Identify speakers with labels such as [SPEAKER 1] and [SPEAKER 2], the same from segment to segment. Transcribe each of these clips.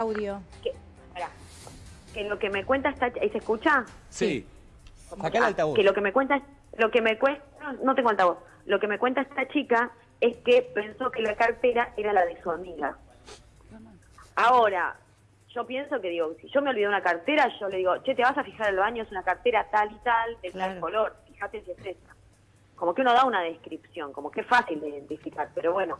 [SPEAKER 1] audio.
[SPEAKER 2] Que, lo que me cuenta esta ¿ahí se escucha?
[SPEAKER 3] Sí.
[SPEAKER 4] Saca el
[SPEAKER 2] Ah,
[SPEAKER 4] altavoz.
[SPEAKER 2] Que lo que me cuenta, lo que me cuesta, no, no tengo altavoz. Lo que me cuenta esta chica es que pensó que la cartera era la de su amiga. Ahora, yo pienso que digo, si yo me olvidé una cartera, yo le digo, che, te vas a fijar al baño, es una cartera tal y tal, de tal color, fíjate si es esa. Como que uno da una descripción, como que es fácil de identificar, pero bueno,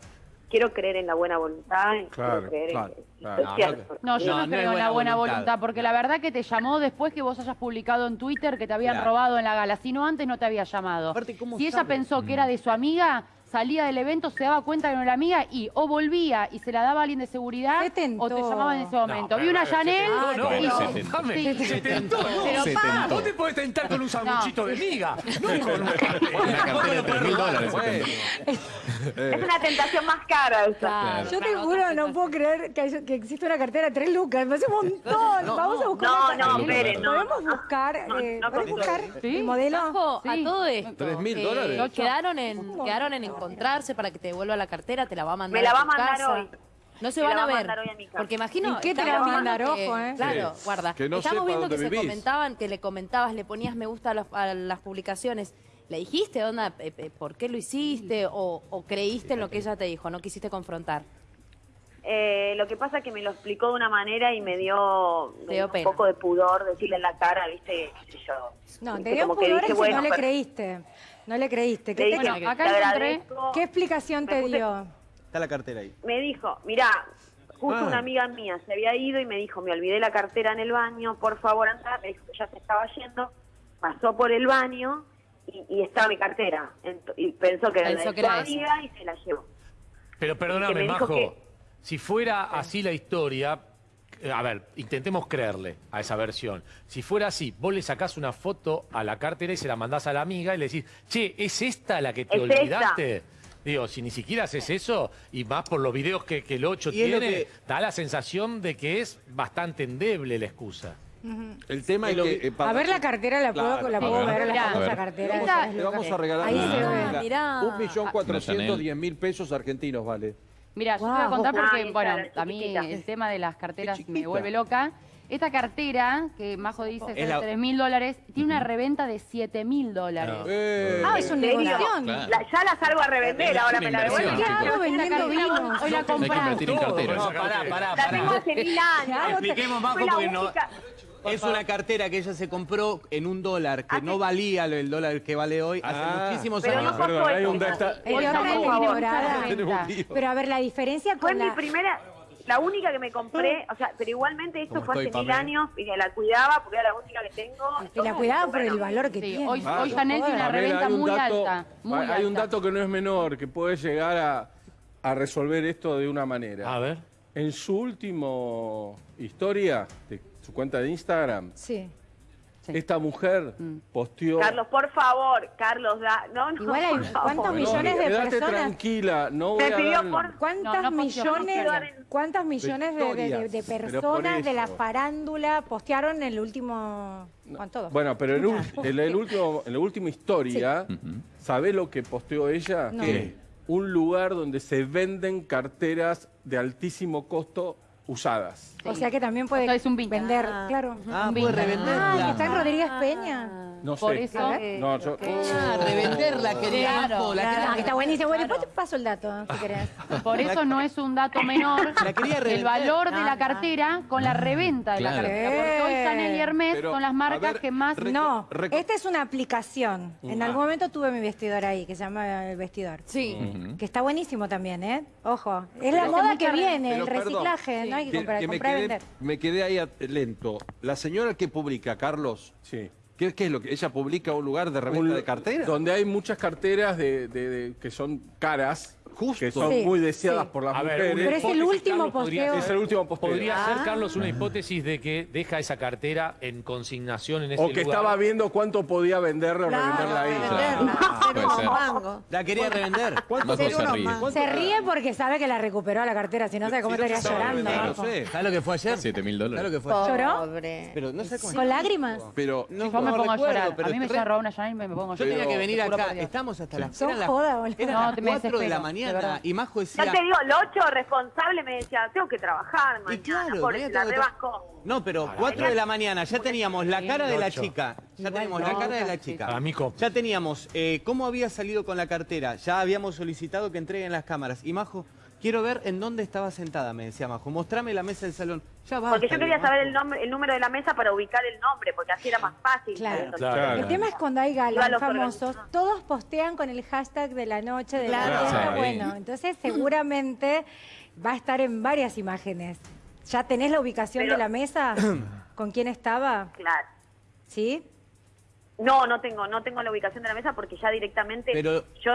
[SPEAKER 2] quiero creer en la buena voluntad
[SPEAKER 3] Claro,
[SPEAKER 2] creer
[SPEAKER 3] claro,
[SPEAKER 2] en
[SPEAKER 3] No,
[SPEAKER 2] cierto.
[SPEAKER 5] No, yo
[SPEAKER 4] No,
[SPEAKER 5] creo en la
[SPEAKER 4] buena voluntad.
[SPEAKER 5] voluntad. porque la verdad que te llamó después que vos hayas publicado en Twitter que te habían
[SPEAKER 4] Claro.
[SPEAKER 5] robado en la gala. Si no, antes no te había llamado.
[SPEAKER 4] Aparte, ¿cómo
[SPEAKER 5] si ella pensó que era de su amiga, salía del evento, se daba cuenta que no era amiga y o volvía y se la daba a alguien de seguridad o te llamaba en ese momento.
[SPEAKER 6] pero
[SPEAKER 5] Vi una Chanel
[SPEAKER 6] no,
[SPEAKER 5] y-
[SPEAKER 6] no.
[SPEAKER 5] Sí.
[SPEAKER 6] Se tentó, no. Se tentó. Vos te podés tentar con un sanguchito de miga. No con un
[SPEAKER 3] Una cartera de 3 mil dólares.
[SPEAKER 2] Es una tentación más cara esa.
[SPEAKER 1] Yo te juro, no puedo creer que, hay- que existe una cartera de 3 lucas. Me hace un montón. Vamos a buscar.
[SPEAKER 2] No,
[SPEAKER 1] una
[SPEAKER 2] no, espere, no,
[SPEAKER 1] Podemos
[SPEAKER 2] no,
[SPEAKER 1] buscar,
[SPEAKER 2] no,
[SPEAKER 1] eh,
[SPEAKER 2] no,
[SPEAKER 1] ¿podemos
[SPEAKER 2] no,
[SPEAKER 1] buscar
[SPEAKER 5] Sí.
[SPEAKER 1] el modelo?
[SPEAKER 7] Ojo,
[SPEAKER 5] Sí.
[SPEAKER 7] a todo esto.
[SPEAKER 3] ¿Tres mil
[SPEAKER 7] eh,
[SPEAKER 3] dólares?
[SPEAKER 7] Quedaron en, quedaron en encontrarse para que te devuelva la cartera, te la va a mandar
[SPEAKER 2] Me la va a
[SPEAKER 7] tu
[SPEAKER 2] mandar
[SPEAKER 7] casa.
[SPEAKER 2] hoy.
[SPEAKER 7] No se van a
[SPEAKER 2] va a
[SPEAKER 7] ver.
[SPEAKER 2] mandar hoy a mi casa.
[SPEAKER 7] Porque imagino.
[SPEAKER 1] ¿Y qué te la mandar? Ojo, eh.
[SPEAKER 7] Claro,
[SPEAKER 3] Sí.
[SPEAKER 7] guarda.
[SPEAKER 3] Que no
[SPEAKER 7] Estamos
[SPEAKER 3] sepa
[SPEAKER 7] viendo
[SPEAKER 3] dónde
[SPEAKER 7] que se comentaban, que le comentabas, le ponías me gusta a, los- a las publicaciones. ¿Le dijiste, onda, eh, eh, por qué lo hiciste? O, o creíste en lo que ella te dijo? ¿No quisiste confrontar?
[SPEAKER 2] Eh, lo que pasa es que me lo explicó de una manera y me dio, me un poco de pudor decirle en la cara, viste, qué sé yo.
[SPEAKER 1] No,
[SPEAKER 2] Viste,
[SPEAKER 1] te dio
[SPEAKER 2] como que
[SPEAKER 1] pudor
[SPEAKER 2] dije,
[SPEAKER 1] si
[SPEAKER 2] bueno,
[SPEAKER 1] no le
[SPEAKER 2] pero-
[SPEAKER 1] creíste. No le creíste. ¿Qué,
[SPEAKER 2] Le
[SPEAKER 1] te-
[SPEAKER 2] dije,
[SPEAKER 5] Bueno, acá encontré-
[SPEAKER 1] qué explicación
[SPEAKER 2] Me
[SPEAKER 1] te
[SPEAKER 2] puse-
[SPEAKER 1] dio?
[SPEAKER 4] Está la cartera ahí.
[SPEAKER 2] Me dijo, mirá, justo
[SPEAKER 3] Ah.
[SPEAKER 2] una amiga mía se había ido y me dijo, me olvidé la cartera en el baño, por favor anda, me dijo que ya se estaba yendo, pasó por el baño y, y estaba mi cartera. Ent- y pensó que era
[SPEAKER 7] Pensó
[SPEAKER 2] la de
[SPEAKER 7] que
[SPEAKER 2] su amiga y se la llevó.
[SPEAKER 6] Pero
[SPEAKER 2] Que
[SPEAKER 6] perdóname, Majo.
[SPEAKER 2] que-
[SPEAKER 6] Si fuera así la historia, eh, a ver, intentemos creerle a esa versión. Si fuera así, vos le sacás una foto a la cartera y se la mandás a la amiga y le decís, che, ¿es esta la que te
[SPEAKER 2] Es
[SPEAKER 6] olvidaste? Digo, si ni siquiera haces eso, y más por los videos que, que el 8
[SPEAKER 4] Y es lo
[SPEAKER 6] tiene,
[SPEAKER 4] que-
[SPEAKER 6] da la sensación de que es bastante endeble la excusa.
[SPEAKER 3] El tema es
[SPEAKER 4] Es lo
[SPEAKER 3] que...
[SPEAKER 4] que-
[SPEAKER 3] eh,
[SPEAKER 1] A ver la cartera, la puedo,
[SPEAKER 3] Claro,
[SPEAKER 1] la
[SPEAKER 3] a
[SPEAKER 1] puedo
[SPEAKER 3] ver.
[SPEAKER 1] ver, la
[SPEAKER 5] Mirá.
[SPEAKER 1] famosa
[SPEAKER 5] A ver.
[SPEAKER 1] cartera.
[SPEAKER 5] Esta-
[SPEAKER 1] tres
[SPEAKER 3] Le vamos a regalar
[SPEAKER 1] Ahí
[SPEAKER 3] una-
[SPEAKER 1] se ve.
[SPEAKER 3] una-
[SPEAKER 7] Mirá.
[SPEAKER 3] un millón
[SPEAKER 8] Una
[SPEAKER 3] cuatrocientos diez mil pesos argentinos vale.
[SPEAKER 5] Mira, yo te voy a contar porque,
[SPEAKER 2] Ay,
[SPEAKER 5] bueno,
[SPEAKER 2] claro,
[SPEAKER 5] a mí
[SPEAKER 2] chiquitita.
[SPEAKER 5] el tema de las carteras me vuelve loca. Esta cartera, que Majo dice
[SPEAKER 4] Es
[SPEAKER 5] es
[SPEAKER 4] la-
[SPEAKER 5] de 3 mil dólares, tiene una reventa de 7 mil dólares.
[SPEAKER 3] Eh,
[SPEAKER 1] Ah, es un
[SPEAKER 2] ¿En serio?
[SPEAKER 1] negocio.
[SPEAKER 8] Claro.
[SPEAKER 2] La- ya la salgo a revender,
[SPEAKER 8] Es
[SPEAKER 2] ahora
[SPEAKER 8] una
[SPEAKER 2] me la
[SPEAKER 8] inversión.
[SPEAKER 1] ¿Qué hago vendiendo vinos?
[SPEAKER 5] Hoy la
[SPEAKER 8] Hay que
[SPEAKER 5] compras.
[SPEAKER 8] invertir en carteras.
[SPEAKER 4] No, pará,
[SPEAKER 6] cartera.
[SPEAKER 4] pará,
[SPEAKER 2] La tengo
[SPEAKER 4] pará.
[SPEAKER 2] hace mil años.
[SPEAKER 4] Expliquemos
[SPEAKER 2] la
[SPEAKER 4] porque no... Es una cartera que ella se compró en un dólar, que
[SPEAKER 2] Hace-
[SPEAKER 4] no valía lo- el dólar que vale hoy hace
[SPEAKER 3] Ah,
[SPEAKER 4] muchísimos
[SPEAKER 2] pero
[SPEAKER 4] años.
[SPEAKER 2] no
[SPEAKER 3] Perdón, hay un data- un lío.
[SPEAKER 1] Pero a ver, la diferencia
[SPEAKER 2] Fue
[SPEAKER 1] con
[SPEAKER 2] mi
[SPEAKER 1] la...
[SPEAKER 2] primera, la única que me compré, o sea, pero igualmente esto
[SPEAKER 4] ¿Cómo
[SPEAKER 2] fue hace
[SPEAKER 4] estoy,
[SPEAKER 2] mil años y que la cuidaba porque era la única que tengo.
[SPEAKER 1] Y la cuidaba por el valor que
[SPEAKER 5] Sí,
[SPEAKER 1] tiene.
[SPEAKER 5] hoy,
[SPEAKER 3] Ah,
[SPEAKER 5] hoy Chanel tiene una
[SPEAKER 3] Pamela,
[SPEAKER 5] reventa muy
[SPEAKER 3] dato-
[SPEAKER 5] alta. Muy
[SPEAKER 3] hay hay un dato que no es menor, que puede llegar a, a resolver esto de una manera.
[SPEAKER 6] A ver.
[SPEAKER 3] En su último historia, de su cuenta de Instagram,
[SPEAKER 1] Sí.
[SPEAKER 3] esta mujer posteó...
[SPEAKER 2] Carlos, por favor, Carlos, da, no, no,
[SPEAKER 1] Igual hay
[SPEAKER 2] por
[SPEAKER 1] cuántos millones de
[SPEAKER 3] quédate
[SPEAKER 1] personas...
[SPEAKER 3] tranquila, no voy
[SPEAKER 2] Me
[SPEAKER 3] a dar-
[SPEAKER 2] por-
[SPEAKER 1] ¿Cuántas
[SPEAKER 5] No, no
[SPEAKER 1] millones, cuántas millones de, personas de la farándula postearon el último... ¿Cuánto? todos?
[SPEAKER 3] Bueno, pero en, el último, en la última historia,
[SPEAKER 8] Ujú.
[SPEAKER 3] ¿sabe lo que posteó ella?
[SPEAKER 1] No.
[SPEAKER 3] Que Un lugar donde se venden carteras de altísimo costo usadas.
[SPEAKER 1] O sea que también puede
[SPEAKER 5] es un
[SPEAKER 1] vender, claro.
[SPEAKER 4] Ah,
[SPEAKER 5] Un
[SPEAKER 4] puede.
[SPEAKER 1] Ah, que
[SPEAKER 4] revenderla.
[SPEAKER 1] está en Rodríguez Peña.
[SPEAKER 3] No
[SPEAKER 5] Por
[SPEAKER 3] sé.
[SPEAKER 5] eso-
[SPEAKER 3] No, yo-
[SPEAKER 4] Ah, revenderla, quería
[SPEAKER 5] Claro,
[SPEAKER 4] la
[SPEAKER 1] Ah,
[SPEAKER 4] quería-
[SPEAKER 1] que está buenísimo. Bueno, después te paso el dato, si querés.
[SPEAKER 5] Por eso no es un dato menor
[SPEAKER 4] La quería
[SPEAKER 5] el valor de la cartera con la reventa de la
[SPEAKER 8] Claro.
[SPEAKER 5] cartera. Porque hoy Chanel y Hermes
[SPEAKER 3] Pero,
[SPEAKER 5] son las
[SPEAKER 3] a
[SPEAKER 5] marcas
[SPEAKER 3] ver,
[SPEAKER 5] que más...
[SPEAKER 3] Reco-
[SPEAKER 1] No,
[SPEAKER 3] reco-
[SPEAKER 1] esta es una aplicación. En
[SPEAKER 3] Ah.
[SPEAKER 1] algún momento tuve mi vestidor ahí, que se llama El Vestidor.
[SPEAKER 7] Sí.
[SPEAKER 1] Que está buenísimo también, ¿eh? Ojo. Es la moda que viene, el
[SPEAKER 3] Pero, perdón,
[SPEAKER 1] reciclaje. No hay que comprar,
[SPEAKER 3] que me,
[SPEAKER 1] comprar y
[SPEAKER 3] quedé,
[SPEAKER 1] vender.
[SPEAKER 3] me quedé ahí at- lento. La señora que publica, Carlos, sí. ¿Qué, qué es lo que ella publica un lugar de reventa Un- de carteras? Donde hay muchas carteras de, de- de- que son caras, Justo. que son
[SPEAKER 1] Sí,
[SPEAKER 3] muy deseadas
[SPEAKER 1] sí.
[SPEAKER 3] por las
[SPEAKER 6] A ver,
[SPEAKER 3] mujeres.
[SPEAKER 6] una
[SPEAKER 1] Pero es el último
[SPEAKER 6] podría
[SPEAKER 1] posteo.
[SPEAKER 6] ser-
[SPEAKER 3] Es el último posteo.
[SPEAKER 6] Podría
[SPEAKER 1] Ah.
[SPEAKER 6] ser, Carlos, una hipótesis de que deja esa cartera en consignación en ese
[SPEAKER 3] O que
[SPEAKER 6] lugar.
[SPEAKER 3] estaba viendo cuánto podía venderla o revenderla ahí.
[SPEAKER 8] Claro, puede ser.
[SPEAKER 4] La quería revender.
[SPEAKER 8] Majo se ríe.
[SPEAKER 1] Se ríe porque sabe que la recuperó a la cartera, si no sabe cómo
[SPEAKER 3] Si no
[SPEAKER 1] estaría llorando.
[SPEAKER 4] No sé. ¿Sabes lo que fue ayer?
[SPEAKER 8] 7 mil
[SPEAKER 4] ¿Sabes lo
[SPEAKER 8] dólares.
[SPEAKER 4] que fue?
[SPEAKER 1] ¿Lloró?
[SPEAKER 7] Pobre.
[SPEAKER 4] Pero no sé cómo
[SPEAKER 1] ¿Con lágrimas?
[SPEAKER 3] Pero
[SPEAKER 4] No,
[SPEAKER 5] Yo me
[SPEAKER 4] no
[SPEAKER 5] pongo a llorar.
[SPEAKER 4] pero
[SPEAKER 5] A mí me robar una Chanel y me pongo a
[SPEAKER 4] Yo
[SPEAKER 5] llorar.
[SPEAKER 4] tenía que venir acá. Estamos hasta las,
[SPEAKER 1] Son
[SPEAKER 4] eran las-
[SPEAKER 1] joda, boludo.
[SPEAKER 4] eran
[SPEAKER 5] No,
[SPEAKER 4] las
[SPEAKER 5] te me
[SPEAKER 4] 4 de la
[SPEAKER 5] desespero.
[SPEAKER 4] Y Majo
[SPEAKER 2] Ya
[SPEAKER 4] decía...
[SPEAKER 2] te digo, el 8 responsable me decía, tengo que trabajar mañana.
[SPEAKER 4] Y claro, tenía
[SPEAKER 2] se la rebascó.
[SPEAKER 4] No, pero 4 de la mañana ya teníamos la cara de la chica. Ya teníamos la cara de la chica.
[SPEAKER 6] Para Mico.
[SPEAKER 4] Ya teníamos eh, cómo había salido con la cartera. Ya habíamos solicitado que entreguen las cámaras. Y Majo, quiero ver en dónde estaba sentada, me decía Majo. Mostrame la mesa del salón. Ya va.
[SPEAKER 2] Porque yo quería saber el nombre, el número de la mesa para ubicar el nombre, porque así era más fácil.
[SPEAKER 1] Claro.
[SPEAKER 6] Claro.
[SPEAKER 1] El tema es cuando hay galas famosos, todos postean con el hashtag de la noche, de la
[SPEAKER 8] Claro.
[SPEAKER 3] Sí.
[SPEAKER 1] Bueno, entonces seguramente va a estar en varias imágenes. ¿Ya tenés la ubicación
[SPEAKER 2] Pero-
[SPEAKER 1] de la mesa? ¿Con quién estaba?
[SPEAKER 2] Claro.
[SPEAKER 1] ¿Sí?
[SPEAKER 2] No, no tengo, no tengo la ubicación de la mesa porque ya directamente
[SPEAKER 4] Pero-
[SPEAKER 2] yo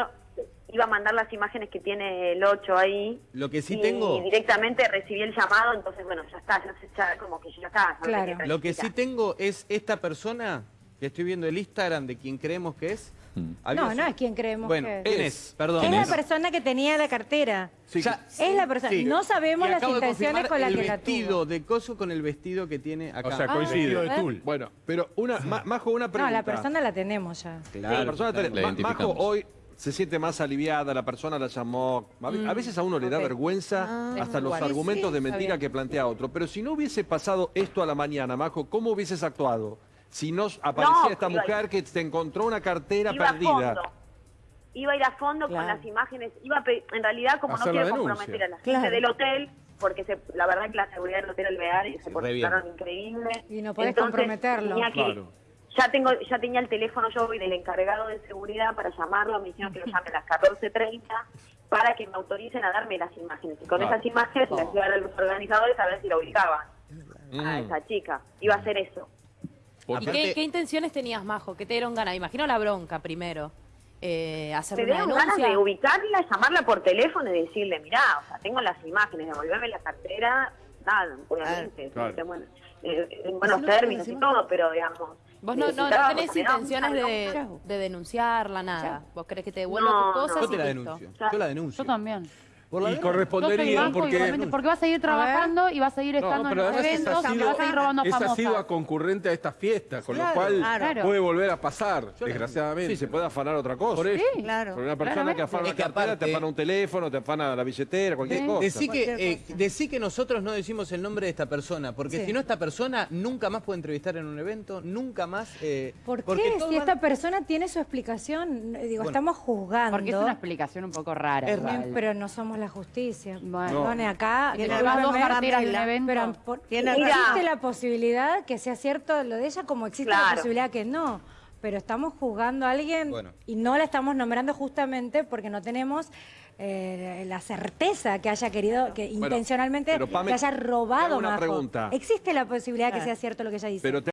[SPEAKER 2] iba a mandar las imágenes que tiene el 8 ahí.
[SPEAKER 4] Lo que sí
[SPEAKER 2] y
[SPEAKER 4] tengo-
[SPEAKER 2] directamente recibí el llamado, entonces bueno, ya está, ya, se- ya como que ya está. no
[SPEAKER 1] Claro.
[SPEAKER 4] Lo que sí tengo es esta persona que estoy viendo el Instagram de quien creemos que es. Había
[SPEAKER 1] No, no es quien creemos
[SPEAKER 4] Bueno,
[SPEAKER 1] que es.
[SPEAKER 4] ¿quién es? Perdón.
[SPEAKER 1] Es la persona que tenía la cartera.
[SPEAKER 3] Sí,
[SPEAKER 4] Ya-
[SPEAKER 1] Es la persona.
[SPEAKER 4] Sí.
[SPEAKER 1] No sabemos las intenciones con las
[SPEAKER 4] el
[SPEAKER 1] que la
[SPEAKER 4] vestido
[SPEAKER 1] tuvo.
[SPEAKER 4] de coso con el vestido que tiene acá.
[SPEAKER 3] O sea,
[SPEAKER 1] Ah,
[SPEAKER 3] coincide. Bueno, pero una, Ma- Majo, una
[SPEAKER 1] No,
[SPEAKER 3] pregunta.
[SPEAKER 1] la persona la tenemos ya.
[SPEAKER 4] Claro,
[SPEAKER 3] la persona
[SPEAKER 8] La
[SPEAKER 3] Ma- Majo hoy se siente más aliviada, la persona la llamó. A a veces a uno le da vergüenza hasta los
[SPEAKER 7] igual.
[SPEAKER 3] argumentos
[SPEAKER 7] Sí,
[SPEAKER 3] de mentira que plantea otro. Pero si no hubiese pasado esto a la mañana, Majo, ¿cómo hubieses actuado? Si nos aparecía
[SPEAKER 2] No,
[SPEAKER 3] esta mujer que te encontró una cartera
[SPEAKER 2] iba a
[SPEAKER 3] perdida.
[SPEAKER 2] fondo. Iba a ir a fondo con las imágenes. Iba a en realidad, como no
[SPEAKER 3] Hacer
[SPEAKER 2] quiero
[SPEAKER 3] denuncia.
[SPEAKER 2] comprometer a la gente
[SPEAKER 1] Claro.
[SPEAKER 2] del hotel, porque se- la verdad que la seguridad del hotel Alvear se portaron increíble.
[SPEAKER 1] Y no podés
[SPEAKER 2] Entonces,
[SPEAKER 1] comprometerlo.
[SPEAKER 2] tenía que-
[SPEAKER 3] Claro.
[SPEAKER 2] Ya tengo, ya tenía el teléfono yo y del encargado de seguridad para llamarlo, me dijeron que lo llame a las 14.30 para que me autoricen a darme las imágenes. Y con
[SPEAKER 3] Claro.
[SPEAKER 2] esas imágenes las iba a dar a los organizadores a ver si la ubicaban a
[SPEAKER 3] Mm.
[SPEAKER 2] esa chica. Iba a hacer eso.
[SPEAKER 7] ¿Y
[SPEAKER 4] Aparte-
[SPEAKER 7] qué, qué intenciones tenías, Majo? ¿Qué te dieron ganas? Imagino la bronca primero. Eh, hacer una
[SPEAKER 2] dieron ganas
[SPEAKER 7] denuncia.
[SPEAKER 2] de ubicarla, llamarla por teléfono y decirle, mirá, o sea, tengo las imágenes, devolverme la cartera, nada, obviamente,
[SPEAKER 3] Claro.
[SPEAKER 2] este, bueno, eh, en buenos términos y todo, pero digamos...
[SPEAKER 7] Vos no, no, no tenés intenciones de, de denunciarla, nada. Vos querés que te devuelva
[SPEAKER 2] No,
[SPEAKER 7] tus cosas
[SPEAKER 2] no.
[SPEAKER 4] Yo te la denuncio. Yo la denuncio.
[SPEAKER 5] Yo también.
[SPEAKER 3] Por la
[SPEAKER 6] Y correspondería porque...
[SPEAKER 5] porque vas a seguir trabajando y vas a seguir estando
[SPEAKER 6] No,
[SPEAKER 5] en
[SPEAKER 6] además esa
[SPEAKER 5] eventos
[SPEAKER 6] ha
[SPEAKER 5] y vas a ir robando
[SPEAKER 6] esa ha
[SPEAKER 5] famosas.
[SPEAKER 6] sido a concurrente a esta fiesta, con
[SPEAKER 4] Claro,
[SPEAKER 6] lo cual
[SPEAKER 5] claro.
[SPEAKER 6] puede volver a pasar,
[SPEAKER 4] Yo
[SPEAKER 6] desgraciadamente.
[SPEAKER 3] Sí, se puede afanar otra cosa.
[SPEAKER 6] Por eso.
[SPEAKER 5] Sí.
[SPEAKER 8] Claro.
[SPEAKER 3] Porque una persona
[SPEAKER 5] Claramente.
[SPEAKER 3] que afana
[SPEAKER 4] Es
[SPEAKER 3] una
[SPEAKER 4] que
[SPEAKER 3] cartera,
[SPEAKER 4] aparte-
[SPEAKER 3] te afana un teléfono, te afana la billetera, cualquier
[SPEAKER 5] Sí.
[SPEAKER 3] cosa.
[SPEAKER 4] Decí que, eh, decí que nosotros no decimos el nombre de esta persona, porque
[SPEAKER 1] Sí.
[SPEAKER 4] si no esta persona nunca más puede entrevistar en un evento, nunca más... eh,
[SPEAKER 1] ¿Por
[SPEAKER 4] porque
[SPEAKER 1] qué? Si esta persona tiene su explicación, digo,
[SPEAKER 4] Bueno,
[SPEAKER 1] estamos juzgando.
[SPEAKER 5] Porque es una explicación un poco rara.
[SPEAKER 4] Es
[SPEAKER 1] pero no somos la justicia.
[SPEAKER 5] Bueno.
[SPEAKER 1] Acá,
[SPEAKER 8] Tiene
[SPEAKER 5] Te llevas dos evento.
[SPEAKER 1] pero por- existe la posibilidad que sea cierto lo de ella, como existe la
[SPEAKER 2] Claro.
[SPEAKER 1] posibilidad que no. Pero estamos juzgando a alguien
[SPEAKER 4] Bueno.
[SPEAKER 1] y no la estamos nombrando justamente porque no tenemos eh, la certeza que haya querido, que
[SPEAKER 3] Bueno,
[SPEAKER 1] intencionalmente
[SPEAKER 3] pero, Pame,
[SPEAKER 1] que haya
[SPEAKER 3] robado
[SPEAKER 1] una
[SPEAKER 3] pregunta.
[SPEAKER 1] Existe la posibilidad que
[SPEAKER 8] Claro.
[SPEAKER 1] sea cierto lo que ella dice.
[SPEAKER 3] Pero te